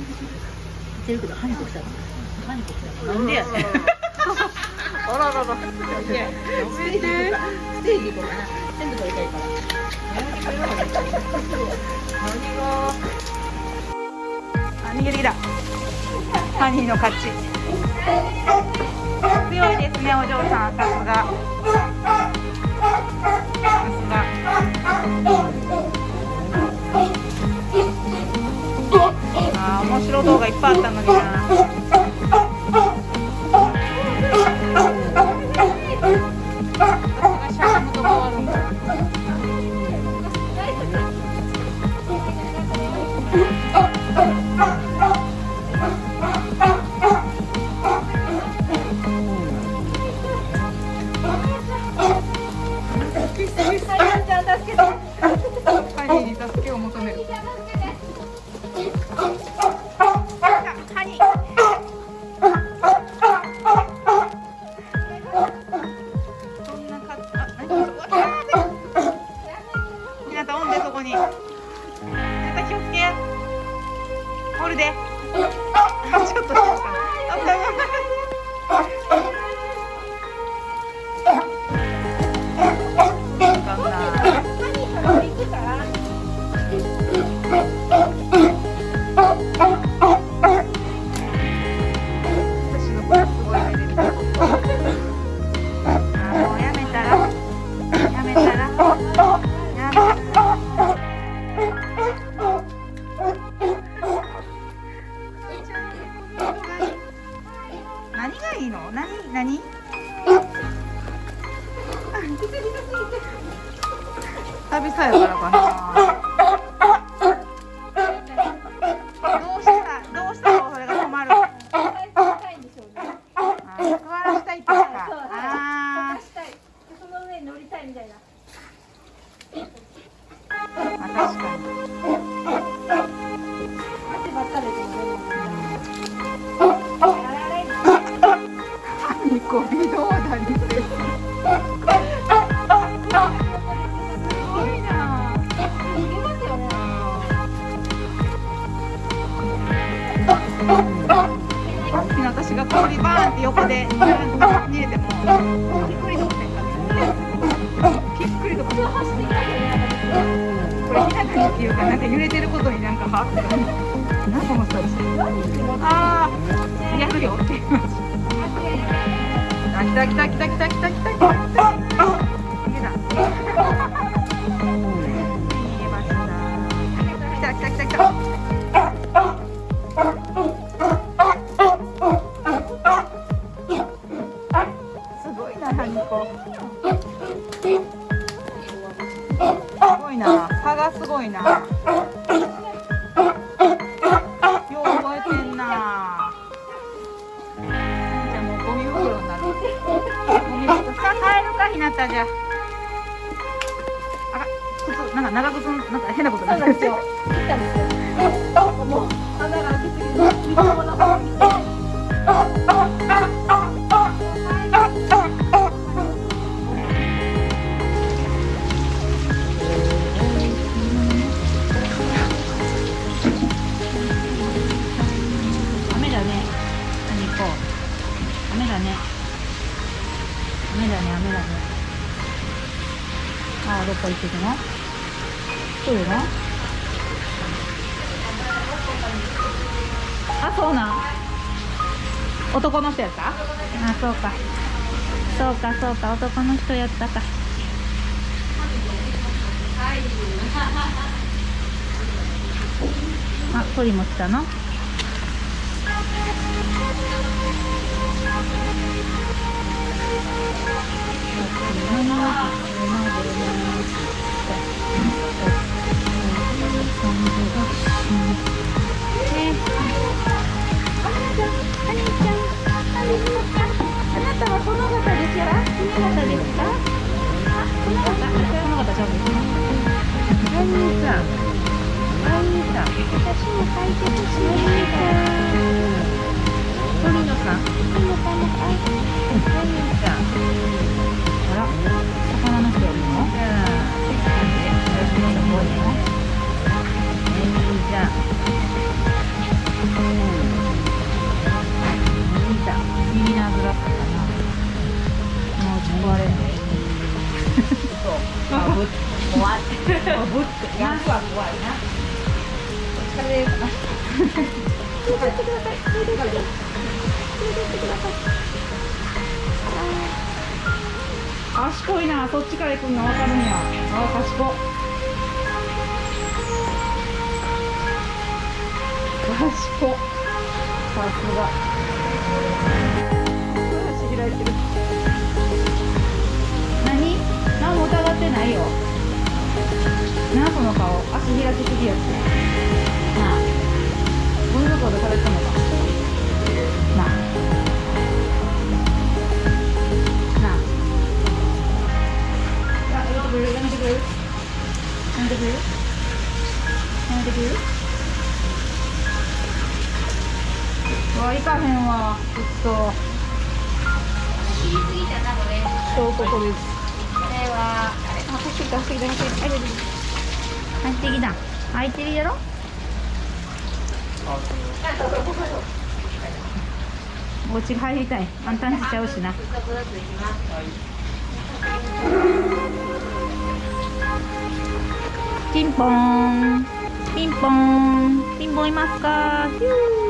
ってるけどハニコ来たのハニコ来たのなんでやねんあららら。ステージステージ行こうかな全部撮りたいから何が？あ逃げてきたハニーの勝ち強いですねお嬢さんさすがぱいあったのにな。助けを求めるあちょっとさやからかなどうしたらどうしたらそれが止まるあー座らしたい。ってことかあーその上に乗りたい。みたい。な。まあ確かにっくりとせんかったひっくりとこれひなたにっていうかなんか揺れてることになんかはってなんかこの人ああやるよって言いましたあ来た来た来た来た来た来た来た。じゃ。あら、靴、なんか長靴、なんか変なことになってるんですよ。切ったんですよ。もう穴が開きすぎて、水もなああどっか行ってくの？来るのあそうなん。男の人やった？あそうか。そうかそうか。男の人やったか。あ鳥も来たの？これかな賢いな。そっちから行くの分かるんや。ああ賢賢さすが。足開いてる。何？何も疑ってないよ。なあその顔。足開きすぎやって。ゴミ袋で食べてたのかな。な。ああやめてくれるやめてくれるやめてくれるやめてくれるうわ行かへんわちょっと切りすぎたこれそうここですこれはあ走ってきた走ってきた走ってきた入ってきた入ってるやろお家入りたい。簡単しちゃうしな。ピンポーン。ピンポーン。ピンポンいますか？ヒュー。